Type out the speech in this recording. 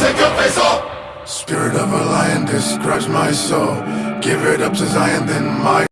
take your face off. Spirit of a lion describes my soul. Give it up to Zion, then my